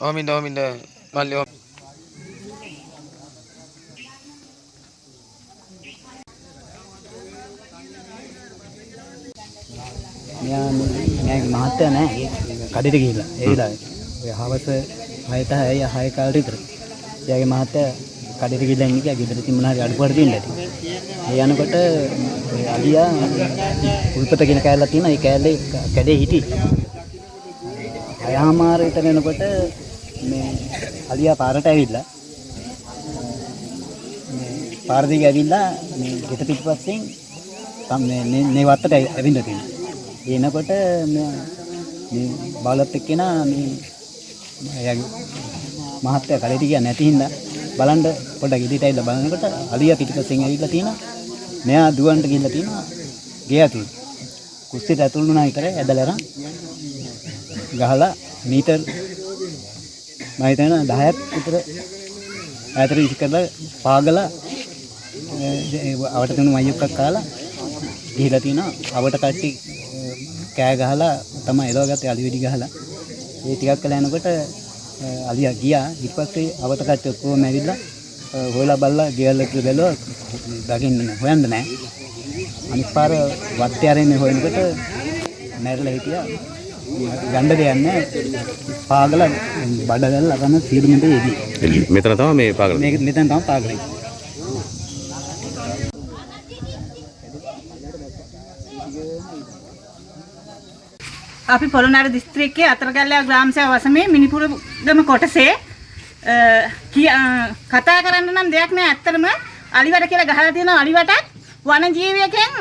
ඕමින්ද ඕමින්ද මල්ලි ඕම මෙයා මෙයාගේ මහත්තයා නෑ කඩේට ගිහිල්ලා ඒ වෙලාවේ. ඔය හවස 6ට 6 6 කාලේ විතර. එයාගේ මහත්තයා කඩේට ගිහිල්ලා ඉන්නේ කියා ගෙදර තිබුණා හරි අඩුපාඩු තියෙන්න ඇති. ඒ යනකොට ඔය අලියා උල්පත කියන කෑල්ලක් තියෙනවා. ඒ කෑල්ලේ කැඩේ හිටියේ. අයහමාර විතර එනකොට මේ අලියා පාරට ඇවිල්ලා මේ පාර දිගේ ඇවිල්ලා මේ ගෙට පිටිපස්සෙන් තම මේ මේ- මේ වත්තට ඇවි- ඇවිල්ලා තියෙනවා. එනකොට මේ මේ බලත් එක්කෙනා මේ එයාගේ මහත්තයා කලෙට ගියා නැති හින්දා බලන්න පොඩ්ඩක් ඉදිරියට ඇවිල්ලා බලනකොට අලියා පිටිපස්සෙන් ඇවිල්ලා තියෙනවා. මෙයා දුවන්ට ගිහිල්ලා තියෙනවා. ගේ ඇතුළේ. කුස්සියට ඇතුළු වුණා විතරයි ඇදලා අරන් ගහලා මීටර් මම හිතනවා 10ක් විතර ඈතට විසි කරලා පාගලා ඒ අවට තුණු මයියක්ක් කාලා ගිහිලා තිනවා අවට කට්ටි අ, කෑ ගහලා තමයි එලවගත්තේ අලි වෙඩි ගහලා ඒ ටිකක් කළා යනකොට අ, අලියා ගියා. ඊට පස්සේ අවට කට්ටි ඔක්කොම ඇවිල්ලා හොයලා බලලා ගෙවල් එක්ක බැලුවා දකින්න නෑ හොයන්න නෑ. අනිත් පාර වත්තේ ආරෙන්නේ හොයනකොට මැරලා හිටියා. ගණ්ඩ දෙයක් නෑ. පාගල බඩගල් අරන සියලුමට එදී. මෙතන තමයි මේ පාගල. මේක මෙතන තමයි පාගලයි අපි පොළොන්නරු දිස්ත්‍රික්කයේ අතරගල්ලා ග්‍රාම සේවා වසමේ මිනිපුරගම කොටසේ අ, කිය- අ, කතා කරන්න නම් දෙයක් නෑ ඇත්තටම අලිවට කියලා ගහලා තියෙනවා අලිවටත් වන ජීවියකෙන්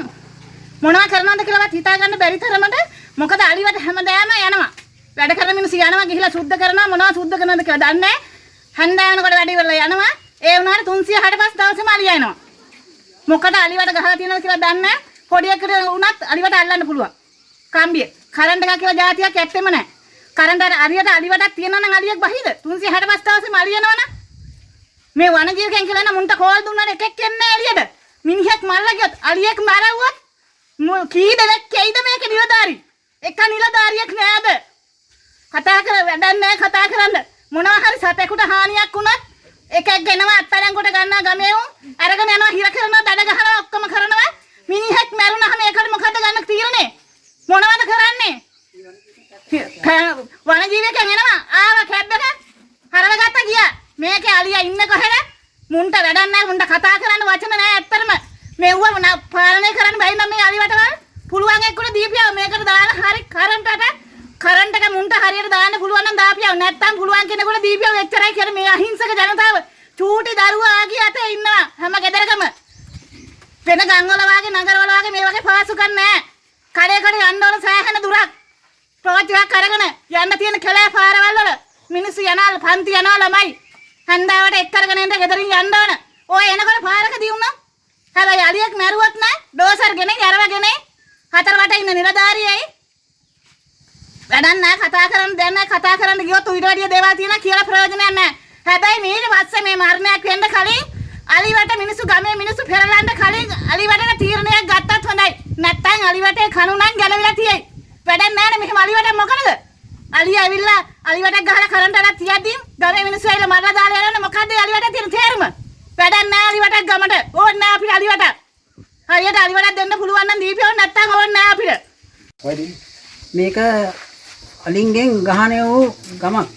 මොනවා කරනවද කියලාවත් හිතා ගන්න බැරි තරමට මොකද අලිවට හැමදාම යනවා වැඩ කරන මිනිස්සු යනවා ගිහිලා සුද්ධ කරනවා මොනවා සුද්ධ කරනවද කියලා දන්නේ නැහැ හන්දෑවනකොට වැඩ ඉවරලා යනවා ඒ වුණාට 365 දවසෙම අලියා එනවා මොකද අලිවට ගහලා තියෙනවද කියලා දන්නේ නැහැ. පොඩි එකට වුණත් අලිවට අල්ලන්න පුළුවන්. කම්බිය. කරන්ට් එකක් කියලා જાතියක් ඇත්තෙම නැහැ. කරන්ට් අර අලියට අලිවටක් තියෙනවා නම් අලියක් බහිද? 365 දවසෙම අලියනවනම් මේ වනජීවකයන් කියලා නම් මුන්ට කෝල් දුන්නාට එකෙක් එන්නේ එළියට. මිනිහෙක් මල්ලා ගියොත් අලියෙක් මරවුවොත් මු- කී දෙනෙක් කැයිද මේක නිලධාරි? එක නිලධාරියෙක් නෑද? කතා කර වැඩක් නෑ කතා කරන්න. මොනවා හරි සතෙකුට හානියක් වුණත් එකෙක් ගෙනවා අත්අඩංගුවට ගන්නවා ගමේ උන් අරගෙන යනවා හිර කරනවා දඩ ගහනවා ඔක්කොම කරනවා මිනිහෙක් මැරුණාම ඒකට මොකද ගන්න තීරණේ මොනවද කරන්නේ වනජීවිකයන් එනවා ආව කැබ් එක හරවගත්ත ගියා මේකේ අලියා ඉන්න කොහෙද? මුන්ට වැඩක් නැහැ. මුන්ට කතා කරන්න වචන නැහැ ඇත්තටම. මෙව්ව න- පාලනය කරන්න බැරි නම් මේ අලිවටවල් පුළුවන් එක්කුණ දීපියව. මේකට දාලා හරි කරන්ටට කරන්ට් එක මුන්ට හරියට දාන්න පුළුවන් නම් දාපියව. නැත්තම් පුළුවන් කෙනෙකුට දීපියව එච්චරයි කියලා මේ අහිංසක ජනතාව. චූටි දරුවා ආගිය අතේ ඉන්නවා හැම ගෙදරකම. වෙන ගම්වල වාගේ නගරවල වාගේ මේ වගේ පාසුකම් නැහැ. කඩේ කඩේ යන්න ඕන සෑහෙන දුරක්. ටෝච් එකක් අරගෙන යන්න තියෙන කැලෑ පාරවල් වල මිනිස්සු යනවා පන්ති යනවා ළමයි හන්දාවට එක් කරගෙන එන්න ගෙදරින් යන්න ඕන. ඔය එනකොට පාරකදී වුණා හැබැයි අලියෙක් මැරුවොත් නෑ ඩෝසර් ගෙනේ යරවගෙන හතර වට ඉන්න නිලධාරියයි. වැඩක් නෑ කතා කරන්න දෙයක් නෑ කතා කරන්න ගියොත් ඊට වැඩිය දේවල් තියෙනවා කියලා ප්‍රයෝජනයක් නෑ. හැබැයි ඊට පස්සේ මේ මරණයක් වෙන්න කලින් අලිවට මිනිස්සු ගමේ මිනිස්සු පෙරලන්න කලින් අලිවටට තීරණයක් ගත්තත් හොඳයි. නැත්තම් අලිවටේ කණු නම් ගැලවිලා තියෙයි. වැඩක් නෑනේ මෙහෙම අලිවට මොකද අලිය ඇවිල්ලා අලිවට ගහලා කරන්ට් එකක් තියද්දි ගමේ මිනිස්සු ඇවිල්ලා මරලා දාලා යනවනේ. මොකද්ද අලිවට තියෙන තේරුම? වැඩක් නෑ අලිවට ගමට. ඕන්න නෑ අපිට අලිවට හරියට අලිවටක් දෙන්න පුළුවන් නම් දීපියෝ නැත්තම් ඕන්න නෑ අපිට. මේක අලින්ගෙන් ගහණය වූ ගමක්.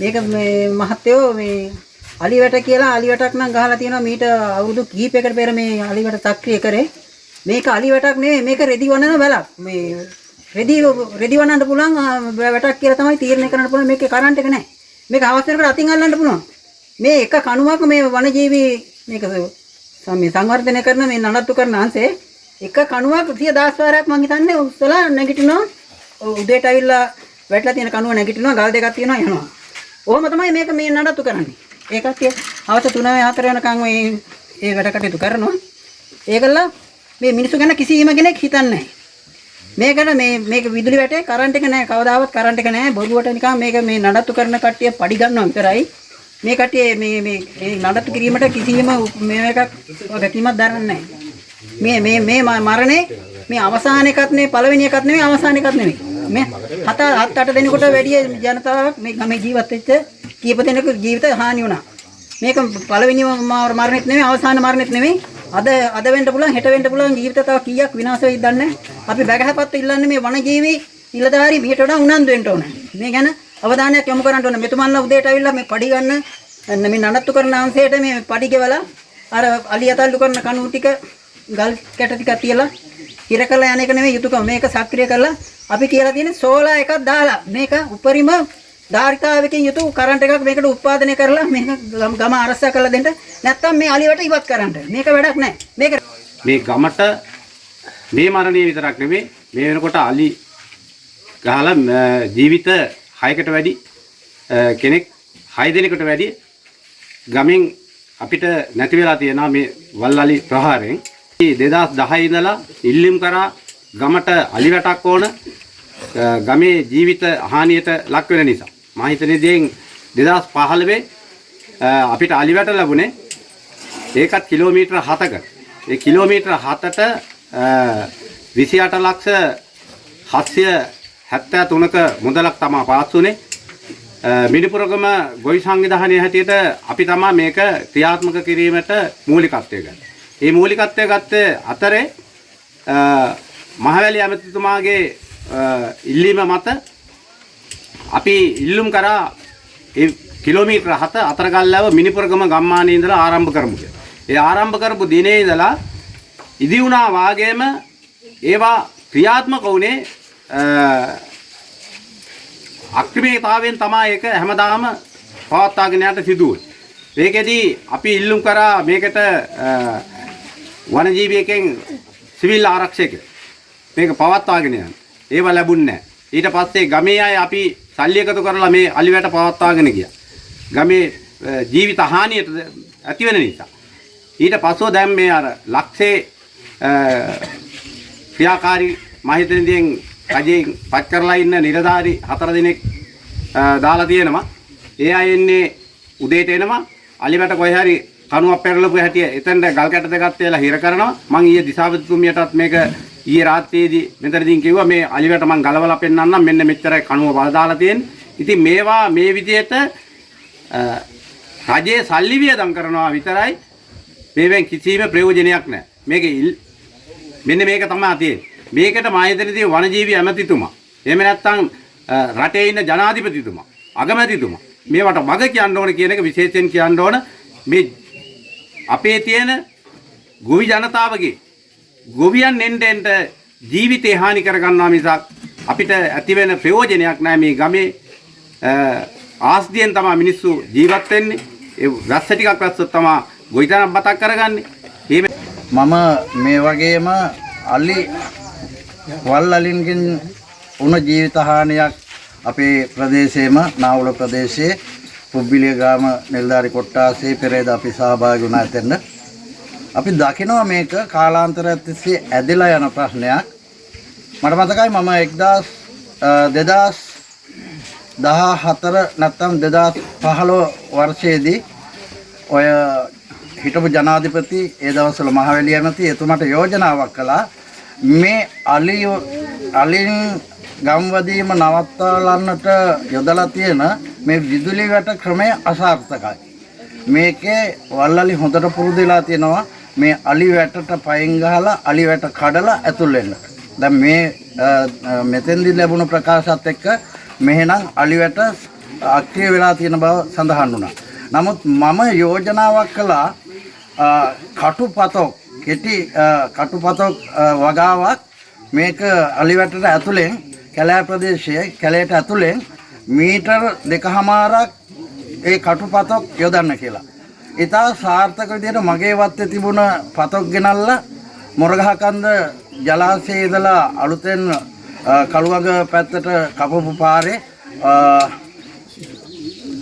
මේක මේ මහත්තයෝ මේ අලිවට කියලා අලිවටක් නම් ගහලා තියෙනවා මීට අවුරුදු කිහිපයකට පෙර මේ අලිවට සක්‍රිය කරේ. මේක අලිවටක් නෙවෙයි මේක රෙදි වනන වැලක්. මේ රෙදි රෙදි වනන්න පුළුවන් ආ, වැටක් කියලා තමයි තීරණය කරන්න පුළුවන් මේකේ කරන්ට් එක නැහැ මේක අවස්ථරකට අතින් අල්ලන්න පුළුවන් මේ එක කණුවක මේ වනජීවී මේක ස- මේ සංවර්ධනය කරන මේ නඩත්තු කරන අංශේ එක කණුවක් 10000 වාරයක් මං හිතන්නේ උස්සලා නැගිටිනවා උදේට ඇවිල්ලා වැටලා තියෙන කණුව නැගිටිනවා ගල් දෙකක් තියෙනවා යනවා. ඔහොම තමයි මේක මේ නඩත්තු කරන්නේ. ඒ කට්ටිය හවස 3 4 වෙනකන් මේ ඒ වැඩ කටයුතු කරනවා. ඒකලා මේ මිනිස්සු ගැන කිසිම කෙනෙක් හිතන්නේ නැහැ. මේකට මේ මේක විදුලි වැටේ කරන්ට් එක නැහැ කවදාවත් කරන්ට් එක නැහැ බොරුවට නිකන් මේක මේ නඩත්තු කරන කට්ටිය පඩි ගන්නවා විතරයි මේ කට්ටිය මේ මේ මේ නඩත්තු කිරීමට කිසිම මේ එකක් ගැටීමක් දරන්නේ නැහැ මේ මේ මේ ම- මරණේ මේ අවසාන එකත් නෙවෙයි පළවෙනි එකත් නෙවෙයි අවසාන එකත් නෙවෙයි. මේ හත හත් අට දෙනෙකුට වැඩි ජනතාවක් මේ ගමේ ජීවත් වෙච්ච කීප දෙනෙකු ජීවිත හානි වුණා. මේක පළවෙනි මර- මරණෙත් නෙවෙයි අවසාන මරණෙත් නෙවෙයි. අද අද වෙන්න පුළුවන් හෙට වෙන්න පුළුවන් ජීවිත තව කීයක් විනාශ වෙයිද දන්නේ නැහැ. අපි බැගහපත් ඉල්ලන්නේ මේ වනජීවි නිලධාරි මීට වඩා උනන්දු වෙන්න ඕන. මේ ගැන අවධානයක් යොමු කරන්න ඕන. මෙතුමන්ලා උදේට ඇවිල්ලා මේ පඩි ගන්න අන්න මේ නඩත්තු කරන අංශයට මේ පඩි ගෙවලා අර අලියතල්ලු කරන කණු ටික ගල් කැට ටිකක් තියලා ඉර කරලා යන එක නෙමෙයි යුතුයකම මේක සක්‍රිය කරලා අපි කියලා තියෙන්නේ සෝලා එකක් දාලා මේක උපරිම ධාරිතාවකින් යුතු කරන්ට් එකක් මේකට උත්පාදනය කරලා මේක ගම ගම අරසා කරලා දෙන්න නැත්තම් මේ අලියට ඉවත් කරන්න මේක වැඩක් නැහැ මේක මේ ගමට මේ මරණය විතරක් නෙමෙයි මේ වෙනකොට අලි ගහලා ම, ජීවිත 6කට වැඩි අ, කෙනෙක් 6 දෙනෙකුට වැඩි ගමෙන් අපිට නැති වෙලා තියෙනවා මේ වල්ලලි ප්‍රහාරයෙන් 2010 ඉඳලා ඉල්ලීම් කරා ගමට අලි වැටක් ඕන අ, ගමේ ජීවිත හානියට ලක් වෙන නිසා මම හිතන්නේ දැන් 2015 අ, අපිට අලි වැට ලැබුණේ ඒකත් කිලෝමීටර 7ක. ඒ කිලෝමීටර 7ට 28 ලක්ෂ 773ක මුදලක් තමයි පාස් වුනේ. මිනිපුරගම ගොවි සංවිධානයේ හැටියට අපි තමයි මේක ක්‍රියාත්මක කිරීමට මූලිකත්වය ගන්නේ. මේ මූලිකත්වය ගත්තේ අතරේ අ, මහවැලි ඇමතිතුමාගේ අ, ඉල්ලීම මත අපි ඉල්ලුම් කරා ඒ කිලෝමීටර 7 අතරගල්ලව මිනිපුරගම ගම්මානයේ ඉඳලා ආරම්භ කරමු කියලා. ඒ ආරම්භ කරපු දිනේ ඉඳලා ඉදි වුණා වාගේම ඒවා ක්‍රියාත්මක වුණේ අ, අක්‍රිමීතාවයෙන් තමයි ඒක හැමදාම පවත්වාගෙන යන්න සිදුවේ. මේකෙදී අපි ඉල්ලුම් කරා මේකට අ, වනජීවියකින් සිවිල් ආරක්ෂක මේක පවත්වාගෙන යන්න. ඒව ලැබුණේ නැහැ. ඊට පස්සේ ගමේ අය අපි සල්ලි එකතු කරලා මේ අලිවැට පවත්වාගෙන ගියා. ගමේ අ, ජීවිත හානියට ඇති වෙන නිසා. ඊට පස්සෝ දැන් මේ අර ලක්ෂේ අ, ක්‍රියාකාරී මහිතනදීන් රජයෙන් පත් කරලා ඉන්න නිලධාරි හතර දෙනෙක් අ, දාලා තියෙනවා. ඒ අය එන්නේ උදේට එනවා අලිවැට කොහේ හරි කණුවක් පෙරලපු හැටි එතෙන්ට ගල් කැට දෙකක් තියලා හිර කරනවා. මං ඊයේ දිසාපතිතුමියටත් මේක ඊයේ රාත්‍රියේදී මෙතනදීන් කිව්වා මේ අලිවැට මං ගලවලා පෙන්නන්නම් මෙන්න මෙච්චරයි කණුව බල දාලා තියෙන්නේ. ඉතින් මේවා මේ විදිහට අ, රජයේ සල්ලි වියදම් කරනවා විතරයි මේවෙන් කිසිම ප්‍රයෝජනයක් නැහැ. මේක ඉල්- මෙන්න මේක තමයි තියෙන්නේ. මේකට මායතනදී වනජීවි ඇමතිතුමා. එහෙම නැත්නම් අ, රටේ ඉන්න ජනාධිපතිතුමා, අගමැතිතුමා මේවට වග කියන්න ඕන කියන එක විශේෂයෙන් කියන්න ඕන මේ අපේ තියෙන ගොවි ජනතාවගේ ගොවියන් එන්න එන්න ජීවිතේ හානි කරගන්නවා මිසක් අපිට ඇති වෙන ප්‍රයෝජනයක් නැහැ මේ ගමේ අ, ආස්තියෙන් තමයි මිනිස්සු ජීවත් වෙන්නේ. ඒ රස්ස ටිකක් රස්සොත් තමයි ගොවිතැනක් බතක් කරගන්නේ. මේ මම මේ වගේම අලි වල් අලින්ගෙන් වුණ ජීවිත හානියක් අපේ ප්‍රදේශයේම නාවුල ප්‍රදේශයේ පුබ්බිලිය ග්‍රාම නිලධාරි කොට්ටාසේ පෙරේද අපි සහභාගී වුණා එතන. අපි දකිනවා මේක කාලාන්තරයක් තිස්සේ ඇදලා යන ප්‍රශ්නයක්. මට මතකයි මම 1000 2014 නැත්නම් 2015 වර්ෂයේදී ඔය හිටපු ජනාධිපති ඒ දවස්වල මහවැලි ඇමති එතුමාට යෝජනාවක් කළා මේ අලි අලින් ගම්වදීම නවත්වාලන්නට යොදලා තියෙන මේ විදුලි වැට ක්‍රමය අසාර්ථකයි. මේකේ වල්ලලි හොඳට පුරුදු වෙලා තියෙනවා මේ අලි වැටට පයින් ගහලා අලි වැට කඩලා ඇතුල් වෙන්න. දැන් මේ අ, අ, මෙතෙන්දි ලැබුණු ප්‍රකාශات එක්ක මෙහෙනම් අලි වැට අක්‍රිය වෙලා තියෙන බව සඳහන් වුණා. නමුත් මම යෝජනාවක් කළා අ, කටුපතොක් කෙටි අ, කටුපතොක් අ, වගාවක් මේක අලිවැටට ඇතුලෙන් කැලෑ ප්‍රදේශයේ කැලයට ඇතුලෙන් මීටර් දෙකහමාරක් ඒ කටුපතොක් යොදන්න කියලා. ඉතා සාර්ථක විදිහට මගේ වත්තේ තිබුණ පතොක් ගෙනල්ලා මොරගහකන්ද ජලාශයේ ඉඳලා අලුතෙන් අ, කළුවග පැත්තට කපපු පාරේ අ,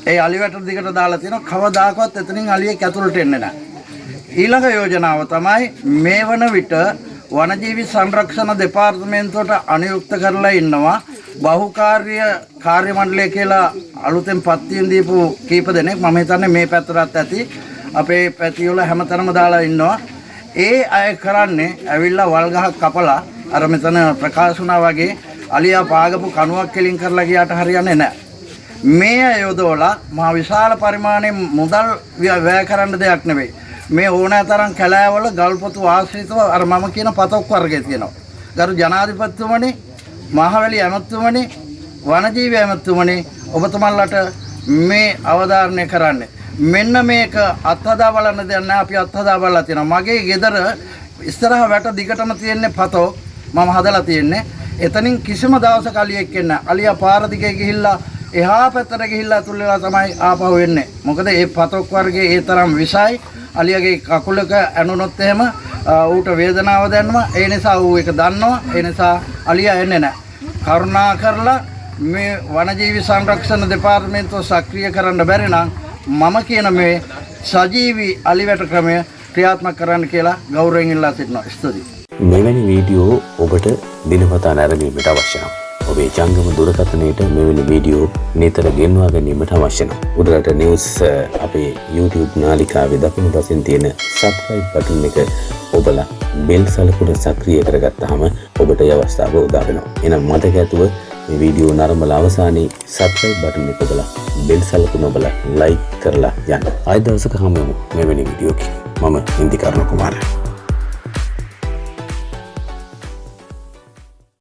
ඒ අලිවැට දිගට දාලා තියෙනවා කවදාකවත් එතනින් අලියෙක් ඇතුළට එන්නේ නැහැ. ඊළඟ යෝජනාව තමයි මේ වන විට වනජීවි සංරක්ෂණ දෙපාර්තමේන්තුවට අනුයුක්ත කරලා ඉන්නවා බහුකාර්ය කාර්ය මණ්ඩලය කියලා අලුතෙන් පත්වීම් දීපු කීප දෙනෙක් මම හිතන්නේ මේ පැත්තටත් ඇති අපේ පැතිවල හැමතැනම දාලා ඉන්නවා ඒ අය කරන්නේ ඇවිල්ලා වල් ගහක් කපලා අර මෙතන ප්‍රකාශ වුණා වගේ අලියා පාගපු කණුවක් කෙලින් කරලා ගියාට හරියන්නේ නැහැ. මේ අය යොදවලා මහා විශාල පරිමාණයෙන් මුදල් ව්‍ය- වැය කරන්න දෙයක් නෙවෙයි. මේ ඕනෑ තරම් කැලෑවල ගල්පොතු ආශ්‍රිතව අර මම කියන පතොක් වර්ගය තියෙනවා. ගරු ජනාධිපතිතුමනි, මහවැලි ඇමතුමනි, වනජීවි ඇමතුමනි ඔබතුමන්ලට මේ අවධාරණය කරන්න. මෙන්න මේක අත්හදා බලන්න දෙයක් නැහැ අපි අත්හදා බලලා තියෙනවා. මගේ ගෙදර ඉස්සරහ වැට දිගටම තියෙන්නේ පතෝ මම හදලා තියෙන්නේ. එතනින් කිසිම දවසක අලියෙක් එන්නේ නැහැ. අලියා පාර දිගේ ගිහිල්ලා එහා පැත්තට ගිහිල්ලා අතුල් වෙලා තමයි ආපහු එන්නේ. මොකද මේ පතොක් වර්ගයේ ඒ තරම් විසයි අලියගේ කකුලක ඇනුනොත් එහෙම අ, ඌට වේදනාව දැනෙනවා. ඒ නිසා ඌ ඒක දන්නවා. ඒ නිසා අලියා එන්නේ නැහැ. කරුණා කරලා මේ වනජීවි සංරක්ෂණ දෙපාර්තමේන්තුව සක්‍රිය කරන්න බැරි නම් මම කියන මේ සජීවී අලිවැට ක්‍රමය ක්‍රියාත්මක කරන්න කියලා ගෞරවයෙන් ඉල්ලා සිටිනවා. ස්තුතියි. මෙවැනි වීඩියෝ ඔබට දිනපතා නැරඹීමට අවශ්‍ය නම් ඔබේ ජංගම දුරකථනයට මෙවැනි වීඩියෝ නිතර ගෙන්වා ගැනීමට අවශ්‍ය නම් උඩරට නිවුස් අ, අපේ YouTube නාලිකාවේ දකුණු පසින් තියෙන සබ්ස්ක්‍රයිබ් බටන් එක ඔබලා බෙල් සලකුණ සක්‍රිය කරගත්තාම ඔබට ඒ අවස්ථාව උදා වෙනවා. එහෙනම් මතක ඇතුව මේ වීඩියෝ නරඹලා අවසානයේ සබ්ස්ක්‍රයිබ් බටන් එක ඔබලා බෙල් සලකුණ ඔබලා ලයික් කරලා යන්න. ආයෙ දවසක හමු වෙමු මෙවැනි වීඩියෝකින්. මම ඉන්දිකරණ කුමාරයා